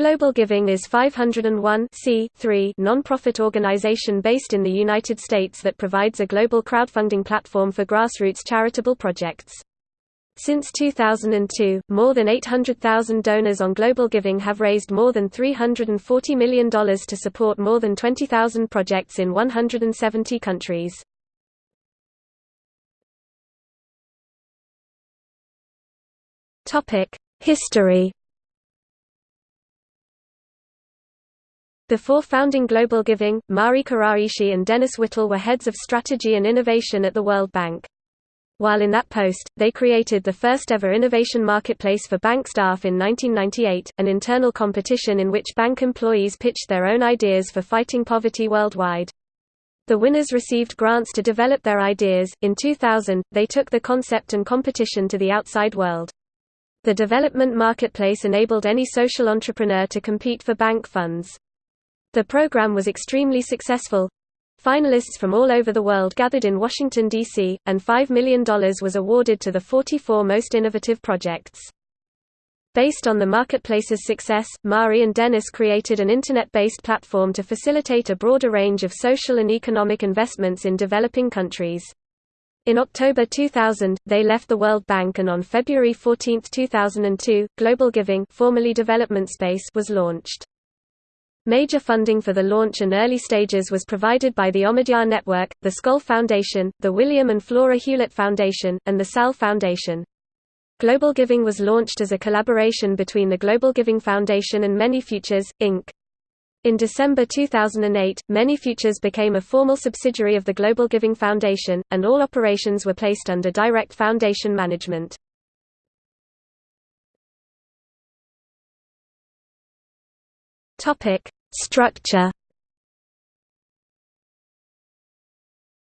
Global Giving is 501 non-profit organization based in the United States that provides a global crowdfunding platform for grassroots charitable projects. Since 2002, more than 800,000 donors on Global Giving have raised more than $340 million to support more than 20,000 projects in 170 countries. History Before founding Global Giving, Mari Kuraishi and Dennis Whittle were heads of strategy and innovation at the World Bank. While in that post, they created the first-ever innovation marketplace for bank staff in 1998, an internal competition in which bank employees pitched their own ideas for fighting poverty worldwide. The winners received grants to develop their ideas. In 2000, they took the concept and competition to the outside world. The development marketplace enabled any social entrepreneur to compete for bank funds. The program was extremely successful. Finalists from all over the world gathered in Washington, D.C., and $5 million was awarded to the 44 most innovative projects. Based on the marketplace's success, Mari and Dennis created an Internet-based platform to facilitate a broader range of social and economic investments in developing countries. In October 2000, they left the World Bank and on February 14, 2002, Global Giving formerly Development Space was launched. Major funding for the launch and early stages was provided by the Omidyar Network, the Skoll Foundation, the William and Flora Hewlett Foundation, and the Sal Foundation. Global Giving was launched as a collaboration between the Global Giving Foundation and Many Futures, Inc. In December 2008, Many Futures became a formal subsidiary of the Global Giving Foundation, and all operations were placed under direct foundation management. Topic: Structure.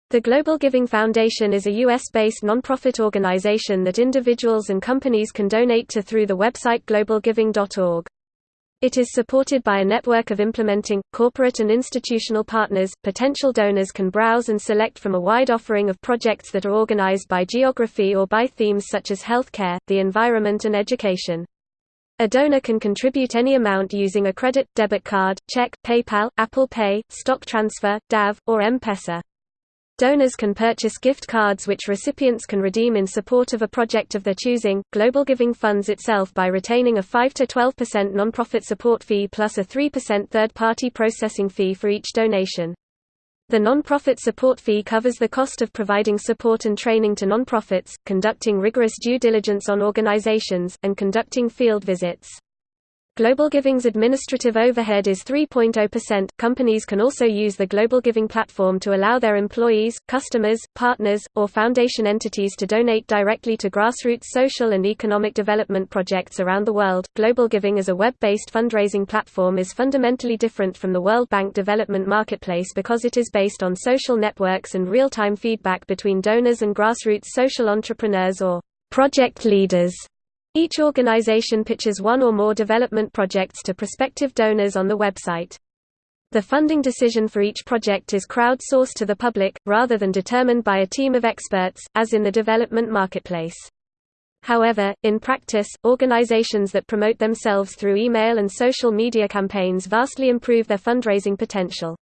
The Global Giving Foundation is a U.S.-based nonprofit organization that individuals and companies can donate to through the website globalgiving.org. It is supported by a network of implementing, corporate and institutional partners. Potential donors can browse and select from a wide offering of projects that are organized by geography or by themes such as healthcare, the environment and education. A donor can contribute any amount using a credit, debit card, check, PayPal, Apple Pay, stock transfer, DAF, or M-Pesa. Donors can purchase gift cards which recipients can redeem in support of a project of their choosing. Global Giving funds itself by retaining a 5 to 12% nonprofit support fee plus a 3% third-party processing fee for each donation. The non-profit support fee covers the cost of providing support and training to non-profits, conducting rigorous due diligence on organizations, and conducting field visits. Global Giving's administrative overhead is 3.0%. Companies can also use the Global Giving platform to allow their employees, customers, partners, or foundation entities to donate directly to grassroots social and economic development projects around the world. Global Giving as a web-based fundraising platform is fundamentally different from the World Bank Development Marketplace because it is based on social networks and real-time feedback between donors and grassroots social entrepreneurs or project leaders. Each organization pitches one or more development projects to prospective donors on the website. The funding decision for each project is crowdsourced to the public, rather than determined by a team of experts, as in the development marketplace. However, in practice, organizations that promote themselves through email and social media campaigns vastly improve their fundraising potential.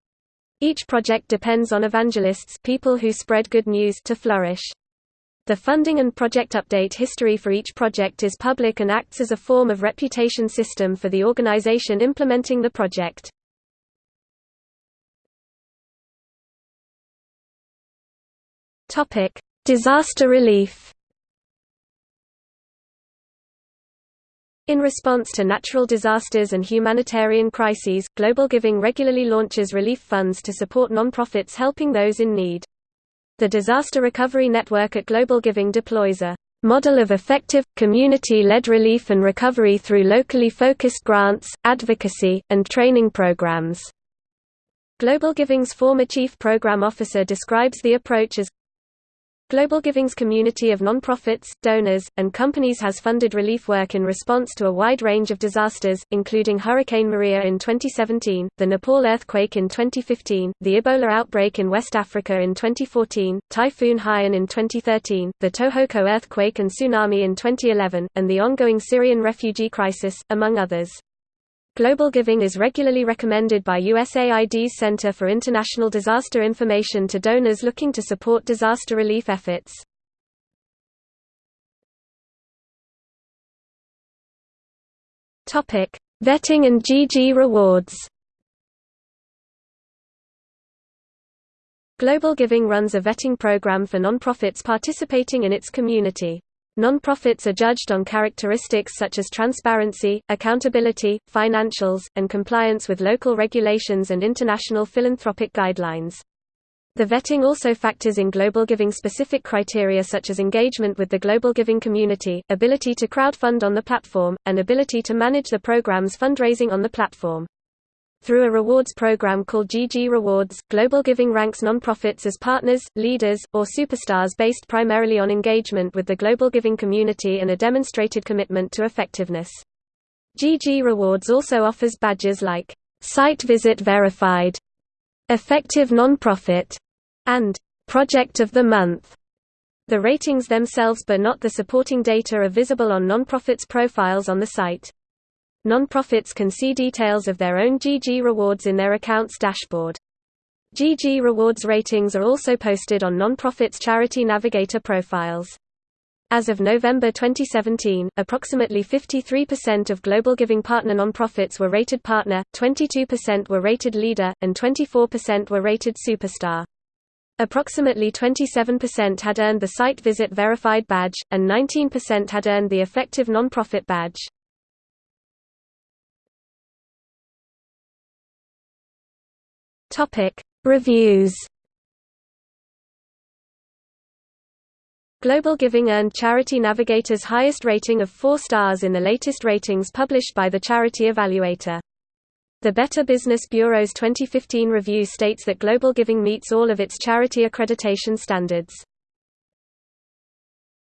Each project depends on evangelists people who spread good news to flourish. The funding and project update history for each project is public and acts as a form of reputation system for the organization implementing the project. Topic: Disaster relief. In response to natural disasters and humanitarian crises, Global Giving regularly launches relief funds to support nonprofits helping those in need. The Disaster Recovery Network at Global Giving deploys a model of effective, community-led relief and recovery through locally focused grants, advocacy, and training programs. Global Giving's former chief program officer describes the approach as Global Giving's community of nonprofits, donors, and companies has funded relief work in response to a wide range of disasters, including Hurricane Maria in 2017, the Nepal earthquake in 2015, the Ebola outbreak in West Africa in 2014, Typhoon Haiyan in 2013, the Tohoku earthquake and tsunami in 2011, and the ongoing Syrian refugee crisis, among others. Global giving is regularly recommended by USAID's Center for International Disaster Information to donors looking to support disaster relief efforts. Topic: Vetting and GG rewards Global Giving runs a vetting program for nonprofits participating in its community. Nonprofits are judged on characteristics such as transparency, accountability, financials, and compliance with local regulations and international philanthropic guidelines. The vetting also factors in global giving specific criteria such as engagement with the global giving community, ability to crowdfund on the platform, and ability to manage the program's fundraising on the platform. Through a rewards program called GG Rewards, Global Giving ranks nonprofits as partners, leaders, or superstars based primarily on engagement with the global giving community and a demonstrated commitment to effectiveness. GG Rewards also offers badges like Site Visit Verified, Effective Nonprofit, and Project of the Month. The ratings themselves but not the supporting data are visible on nonprofits' profiles on the site. Nonprofits can see details of their own GG rewards in their accounts dashboard. GG rewards ratings are also posted on nonprofits' Charity Navigator profiles. As of November 2017, approximately 53% of Global Giving Partner nonprofits were rated Partner, 22% were rated Leader, and 24% were rated Superstar. Approximately 27% had earned the Site Visit Verified badge, and 19% had earned the Effective Nonprofit badge. Topic: Reviews. Global Giving earned Charity Navigator's highest rating of 4 stars in the latest ratings published by the Charity Evaluator. The Better Business Bureau's 2015 review states that Global Giving meets all of its charity accreditation standards.